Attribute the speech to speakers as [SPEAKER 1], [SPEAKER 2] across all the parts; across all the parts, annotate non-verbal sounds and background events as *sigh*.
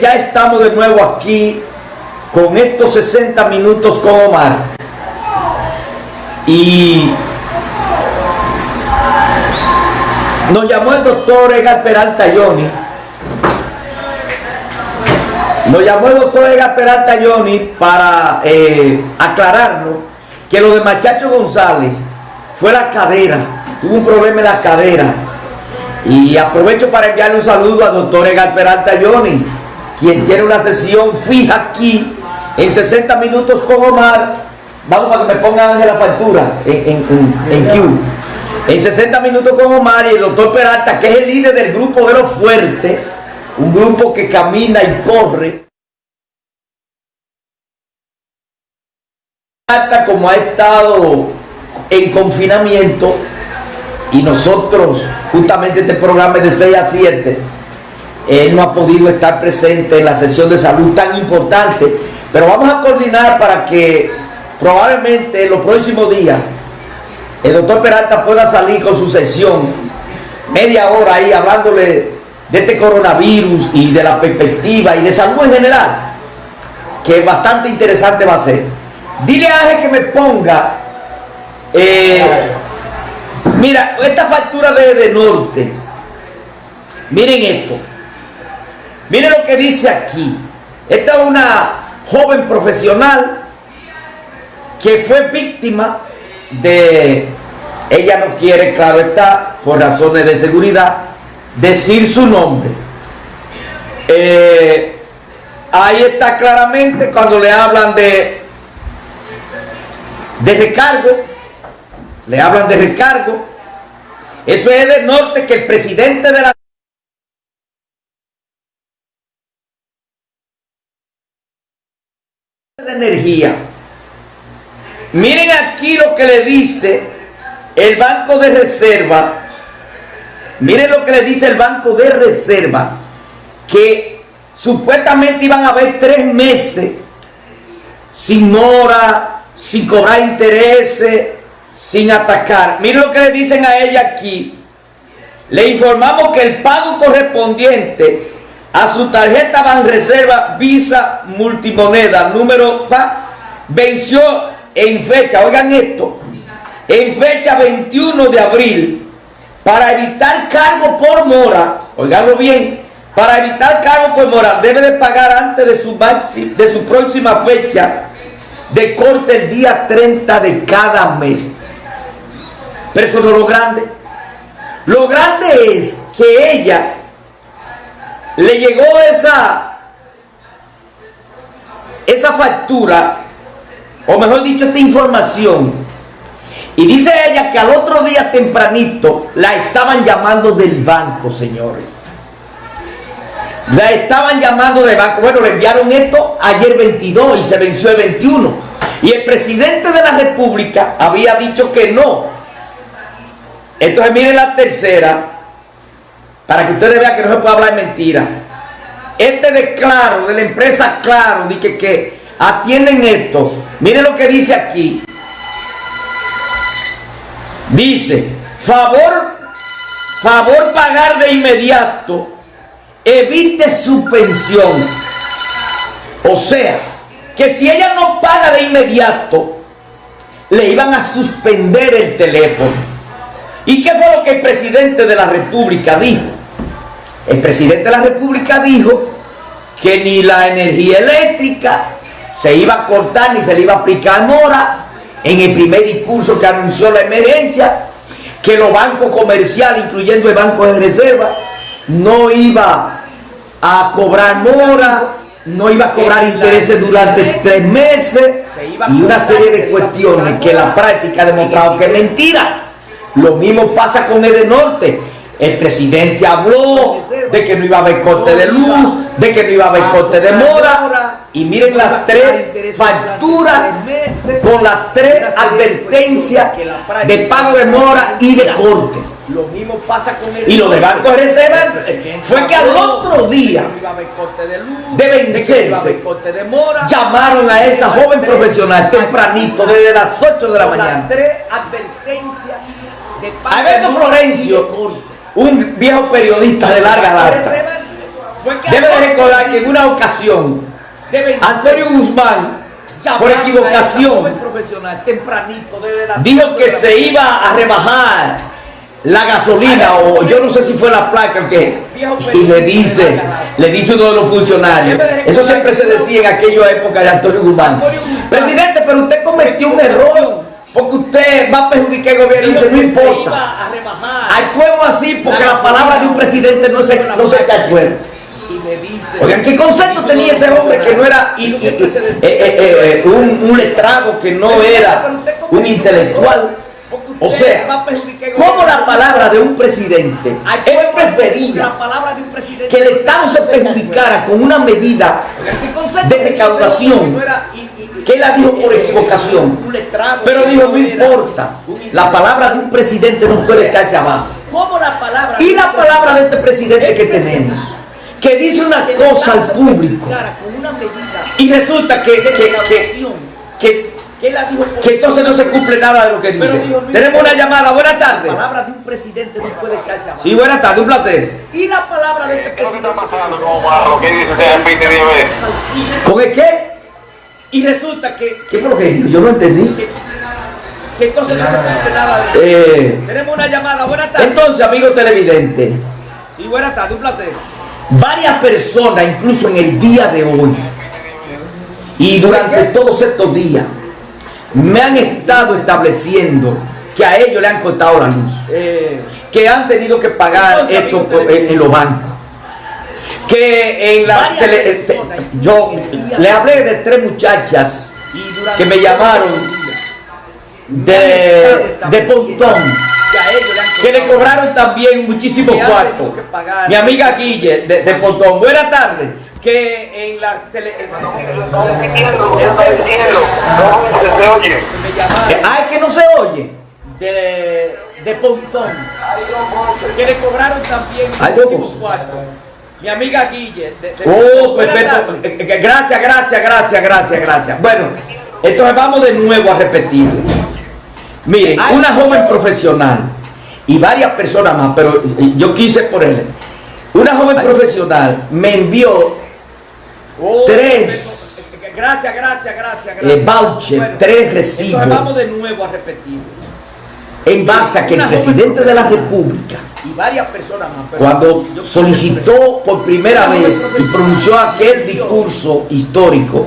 [SPEAKER 1] Ya estamos de nuevo aquí con estos 60 minutos con Omar. Y nos llamó el doctor Edgar Peralta Johnny. Nos llamó el doctor Edgar Peralta Johnny para eh, aclararnos que lo de Machacho González fue la cadera. Tuvo un problema en la cadera y aprovecho para enviarle un saludo al doctor Egal Peralta Johnny, quien tiene una sesión fija aquí en 60 minutos con Omar. Vamos para que me pongan de la factura en, en, Q. En 60 minutos con Omar y el doctor Peralta, que es el líder del grupo de los fuertes, un grupo que camina y corre. como ha estado en confinamiento, y nosotros, justamente este programa es de 6 a 7, él no ha podido estar presente en la sesión de salud tan importante, pero vamos a coordinar para que probablemente en los próximos días el doctor Peralta pueda salir con su sesión media hora ahí hablándole de este coronavirus y de la perspectiva y de salud en general, que bastante interesante va a ser. Dile a Ángel que me ponga eh, Mira, esta factura de, de Norte, miren esto. Miren lo que dice aquí. Esta es una joven profesional que fue víctima de, ella no quiere, claro está, por razones de seguridad, decir su nombre. Eh, ahí está claramente cuando le hablan de, de recargo le hablan de recargo. Eso es de norte que el presidente de la energía. Miren aquí lo que le dice el Banco de Reserva. Miren lo que le dice el Banco de Reserva. Que supuestamente iban a haber tres meses sin hora, sin cobrar intereses, sin atacar. Miren lo que le dicen a ella aquí. Le informamos que el pago correspondiente a su tarjeta Banreserva Visa Multimoneda número va, venció en fecha, oigan esto, en fecha 21 de abril para evitar cargo por mora, oiganlo bien, para evitar cargo por mora debe de pagar antes de su, de su próxima fecha de corte el día 30 de cada mes. Pero eso no es lo grande. Lo grande es que ella le llegó esa, esa factura, o mejor dicho, esta información. Y dice ella que al otro día tempranito la estaban llamando del banco, señores. La estaban llamando del banco. Bueno, le enviaron esto ayer 22 y se venció el 21. Y el presidente de la República había dicho que no, entonces miren la tercera, para que ustedes vean que no se puede hablar mentira. Este de Claro, de la empresa Claro, dice que, atienden esto. Miren lo que dice aquí. Dice, favor, favor pagar de inmediato, evite suspensión. O sea, que si ella no paga de inmediato, le iban a suspender el teléfono. ¿Y qué fue lo que el presidente de la República dijo? El presidente de la República dijo que ni la energía eléctrica se iba a cortar ni se le iba a aplicar mora en el primer discurso que anunció la emergencia, que los bancos comerciales, incluyendo el Banco de Reserva, no iba a cobrar mora, no iba a cobrar intereses durante tres meses y una serie de cuestiones que la práctica ha demostrado que es mentira. Lo mismo pasa con el norte. El presidente habló de que no iba a haber corte de luz, de que no iba a haber corte de mora. Y miren las tres facturas con las tres advertencias de pago de mora y de corte. Lo mismo pasa con el y lo de Banco de Reserva fue que al otro día de vencerse llamaron a esa joven profesional tempranito desde las 8 de la mañana Alberto Florencio, un viejo periodista de larga data, debe de recordar que en una ocasión Antonio Guzmán por equivocación dijo que se iba a rebajar la gasolina o yo no sé si fue la placa que y le dice le dice uno de los funcionarios. Eso siempre se decía en aquella época de Antonio Guzmán. Presidente pero usted cometió un error porque usted va a perjudicar el gobierno y
[SPEAKER 2] Dijo
[SPEAKER 1] dice no importa. actuemos así porque la palabra de un presidente no se, no se echa al suelo. Oigan, ¿qué concepto tenía ese hombre que no era y- y- y- eh, eh, eh, un, un letrado, que no era un intelectual? O sea, ¿cómo la palabra de un presidente él prefería que el Estado se perjudicara con una medida de recaudación que él la dijo por equivocación? Pero dijo, no importa, la palabra de un presidente no puede echarse abajo.
[SPEAKER 2] ¿Cómo la palabra
[SPEAKER 1] Y la palabra de este presidente que tenemos, que dice una cosa al público
[SPEAKER 2] con una medida
[SPEAKER 1] y resulta que, que, que, que,
[SPEAKER 2] la
[SPEAKER 1] entonces no se cumple nada de lo que dice. Tenemos una llamada, buenas
[SPEAKER 2] la
[SPEAKER 1] tardes.
[SPEAKER 2] palabra de un presidente no puede echarse abajo
[SPEAKER 1] Sí, buenas tardes, un placer.
[SPEAKER 2] y la palabra de este
[SPEAKER 3] ¿Qué es lo que
[SPEAKER 2] presidente?
[SPEAKER 3] ¿Qué dice?
[SPEAKER 1] ¿Con el qué?
[SPEAKER 2] Y resulta que,
[SPEAKER 1] ¿Qué fue lo que dijo? Yo no entendí.
[SPEAKER 2] que, que entonces no se nada de
[SPEAKER 1] Eh,
[SPEAKER 2] tenemos una llamada buenas tardes
[SPEAKER 1] entonces, amigo televidente,
[SPEAKER 2] sí buenas tardes un placer
[SPEAKER 1] varias personas, incluso en el día de hoy, y durante todos estos días, me han estado estableciendo que a ellos le han cortado la luz.
[SPEAKER 2] eh,
[SPEAKER 1] que han tenido que pagar
[SPEAKER 2] Entonces,
[SPEAKER 1] esto en los bancos. Que en la tele- este, yo le hablé de tres muchachas que me llamaron de, de Pontón,
[SPEAKER 2] que le
[SPEAKER 1] cobraron también
[SPEAKER 2] que pagar.
[SPEAKER 1] Mi amiga Guille de, de Pontón, buenas tardes.
[SPEAKER 2] que en la tele
[SPEAKER 1] Ay, que no se oye.
[SPEAKER 2] de, de Pontón que le cobraron también
[SPEAKER 1] ¿cómo?
[SPEAKER 2] cuartos. Mi amiga Guille. de- de-
[SPEAKER 1] Oh, perfecto. *laughs* Gracias, gracias, gracias, gracias, gracias. Bueno, entonces vamos de nuevo a repetir. Miren,
[SPEAKER 2] Ay,
[SPEAKER 1] una joven profesional y varias personas más, pero yo quise ponerle. Una joven profesional me envió
[SPEAKER 2] Oh,
[SPEAKER 1] Tres.
[SPEAKER 2] perfecto. Gracias, gracias, gracias,
[SPEAKER 1] eh,
[SPEAKER 2] gracias.
[SPEAKER 1] voucher, tres recibos,
[SPEAKER 2] Entonces vamos de nuevo a repetir.
[SPEAKER 1] En base a que el presidente de la. República,
[SPEAKER 2] Y varias personas más.
[SPEAKER 1] cuando solicitó por primera vez y pronunció aquel discurso histórico,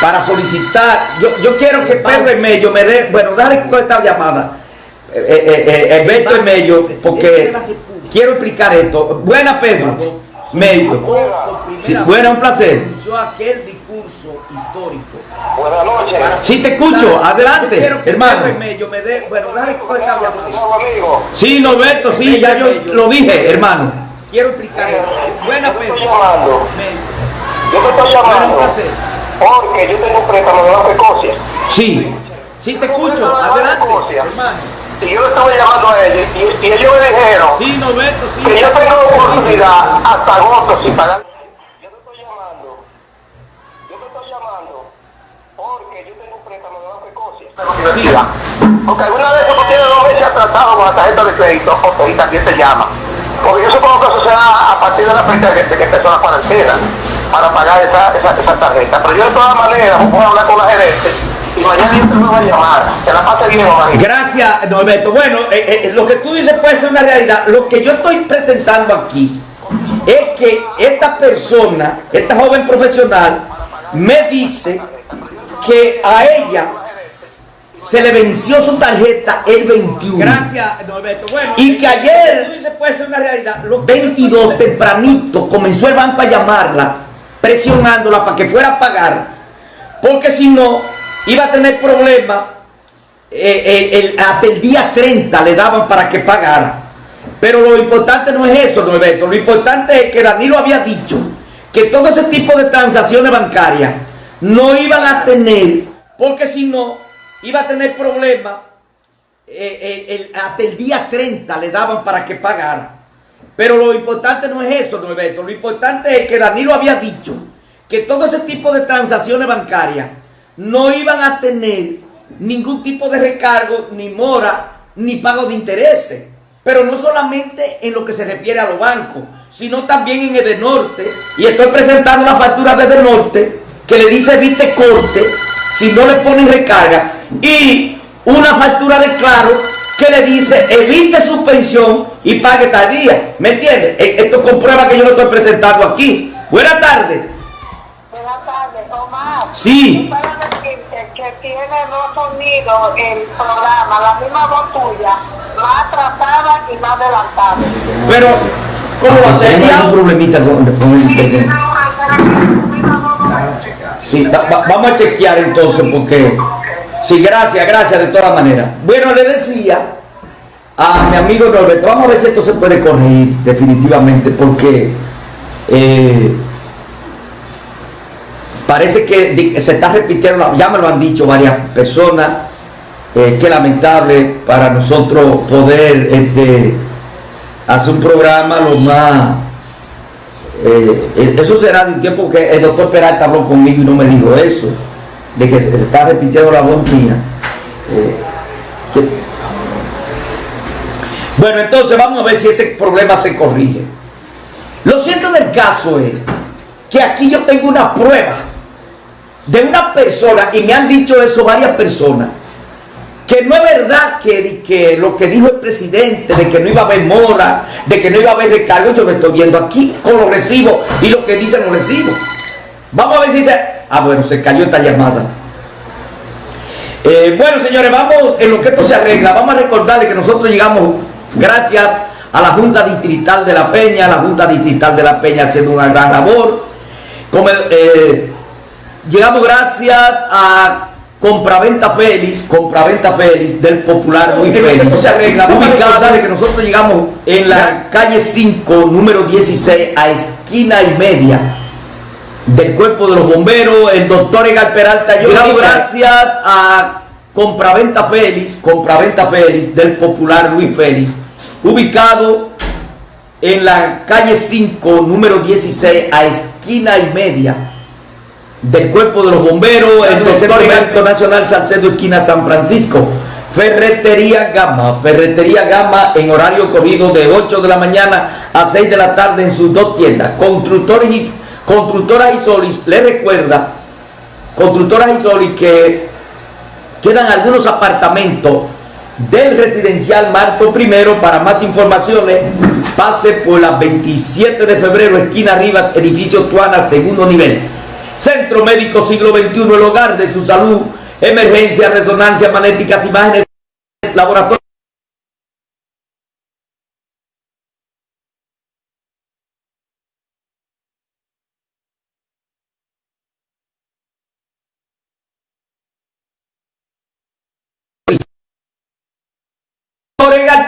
[SPEAKER 1] para solicitar. Yo, yo quiero que Pedro Emello me dé. Bueno, dale con esta llamada. Eh, eh, eh, Emello, porque quiero explicar esto. Buena, Pedro. Mello.
[SPEAKER 2] Por primera
[SPEAKER 1] Sí,
[SPEAKER 2] vez
[SPEAKER 1] bueno, un placer.
[SPEAKER 2] pronunció aquel discurso histórico.
[SPEAKER 3] Buenas noches.
[SPEAKER 1] Sí, te escucho.
[SPEAKER 2] Yo
[SPEAKER 1] Adelante,
[SPEAKER 2] quiero que
[SPEAKER 1] hermano.
[SPEAKER 2] Emello me dé. Bueno, dale
[SPEAKER 3] amigo.
[SPEAKER 1] Sí, Norberto, sí, ya yo lo dije, hermano.
[SPEAKER 2] Quiero explicar esto. Buena,
[SPEAKER 3] Yo te
[SPEAKER 2] Pedro.
[SPEAKER 3] estoy llamando.
[SPEAKER 2] Emello.
[SPEAKER 3] Yo te estoy llamando. Porque yo tengo un préstamo de la Escocia.
[SPEAKER 1] Sí.
[SPEAKER 2] Sí, te escucho. Adelante, hermano.
[SPEAKER 3] Y yo le estaba llamando a ellos. Y, y ellos me dijeron
[SPEAKER 2] Sí, Norberto, sí.
[SPEAKER 3] que yo tengo oportunidad hasta agosto sin pagar. Yo te estoy llamando. Yo te estoy llamando porque yo tengo un préstamo de la Escocia. Universidad. Porque alguna vez tú tienes dos veces atrasado con la tarjeta de crédito, ok, también te llama. Porque yo supongo que eso será a partir de la fecha de que, que empezó la cuarentena para pagar esa, esa, esa tarjeta. Pero yo de todas maneras voy a hablar con la gerente y mañana yo te a llamar. Que la pase bien.
[SPEAKER 1] Gracias, Norberto. Bueno, eh, eh, lo que tú dices puede ser una realidad. Lo que yo estoy presentando aquí es que esta persona, esta joven profesional, me dice que a ella se le venció su tarjeta el 21.
[SPEAKER 2] Gracias, Norberto. Bueno,
[SPEAKER 1] Y que ayer-
[SPEAKER 2] lo que tú dices puede ser una realidad. Lo que-
[SPEAKER 1] 22 tempranito comenzó el banco a llamarla, presionándola para que fuera a pagar, porque si no iba a tener problemas. eh, eh, el- hasta el día 30 le daban para que pagara. Pero lo importante no es eso, Norberto. Lo importante es que Danilo había dicho que todo ese tipo de transacciones bancarias no iban a tener, porque si no, iba a tener problemas. eh, eh, el- hasta el día 30 le daban para que pagara. Pero lo importante no es eso, Norberto. Lo importante es que Danilo había dicho que todo ese tipo de transacciones bancarias no iban a tener ningún tipo de recargo, ni mora, ni pago de intereses. pero no solamente en lo que se refiere a los bancos, sino también en Edenorte. Y estoy presentando una factura de Edenorte que le dice evite corte si no le ponen recarga y una factura de claro que le dice evite suspensión y pague tal día. ¿Me entiende? E, esto comprueba que yo lo estoy presentando aquí. Buenas tardes.
[SPEAKER 4] Buenas tardes, Omar.
[SPEAKER 1] Sí.
[SPEAKER 4] Para decirte que tiene dos sonidos el programa, la misma voz tuya, más atrasada y más adelantada.
[SPEAKER 1] Pero, ¿cómo va a ser? Tenemos un problemita con, con el internet. Sí, va- va- vamos a chequear entonces porque... Sí, gracias, gracias de todas maneras. Bueno, le decía a mi amigo Norberto, vamos a ver si esto se puede corregir definitivamente porque eh, parece que se está repitiendo, ya me lo han dicho varias personas, eh, qué lamentable para nosotros poder este, hacer un programa lo más... eh, eh, eso será de un tiempo que el doctor Peralta habló conmigo y no me dijo eso, de que se, está repitiendo la voz mía. Eh, bueno, entonces vamos a ver si ese problema se corrige. Lo cierto del caso es que aquí yo tengo una prueba de una persona, y me han dicho eso varias personas, que no es verdad que, lo que dijo el presidente, de que no iba a haber mora, de que no iba a haber recargo, yo lo estoy viendo aquí con los recibos y lo que dicen los recibos. Vamos a ver si se... Ah, bueno, se cayó esta llamada. Eh, bueno, señores, vamos en lo que esto se arregla. Vamos a recordarles que nosotros llegamos gracias a la Junta Distrital de La Peña, la Junta Distrital de La Peña haciendo una gran labor. Eh, llegamos gracias a Compraventa Félix, Compraventa Félix del popular
[SPEAKER 2] que
[SPEAKER 1] Félix. ubicada que nosotros llegamos en la calle 5, número 16, a esquina y media del cuerpo de los bomberos, el doctor Egal Peralta. Yo gracias a Compraventa Félix, Compraventa Félix del popular Luis Félix, ubicado en la calle 5, número 16, a esquina y media del cuerpo de los bomberos, el doctor Médico Nacional Salcedo Esquina San Francisco. Ferretería Gama, Ferretería Gama en horario corrido de 8 de la mañana a 6 de la tarde en sus dos tiendas. Constructores y, constructoras Isolis, le recuerda, Constructoras Isolis que quedan algunos apartamentos del residencial Marto I. Para más informaciones, pase por la 27 de febrero, esquina Rivas, edificio Tuana, segundo nivel. Centro Médico Siglo XXI, el hogar de su salud, emergencia, resonancia, magnéticas, imágenes, laboratorio.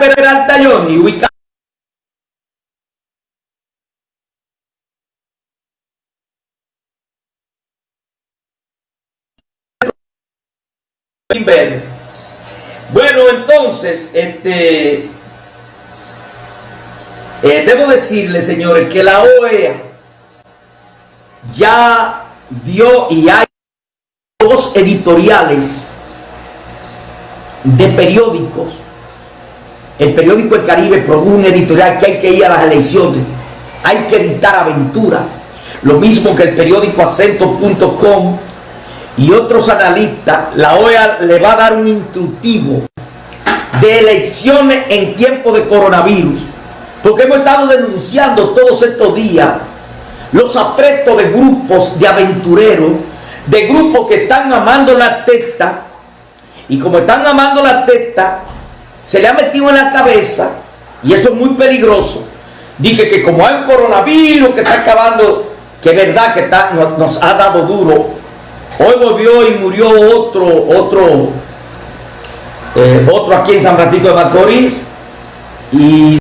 [SPEAKER 1] Peralta ubicado Bueno, entonces, este, eh, debo decirles, señores, que la OEA ya dio y hay dos editoriales de periódicos. El periódico El Caribe produjo un editorial que hay que ir a las elecciones, hay que evitar aventura. Lo mismo que el periódico acento.com y otros analistas, la OEA le va a dar un instructivo de elecciones en tiempo de coronavirus, porque hemos estado denunciando todos estos días los aprestos de grupos de aventureros, de grupos que están amando la testa, y como están amando la testa, se le ha metido en la cabeza, y eso es muy peligroso, dije que como hay un coronavirus que está acabando, que es verdad que está, nos ha dado duro, Hoy volvió y murió otro, otro, eh, otro aquí en San Francisco de Macorís. Y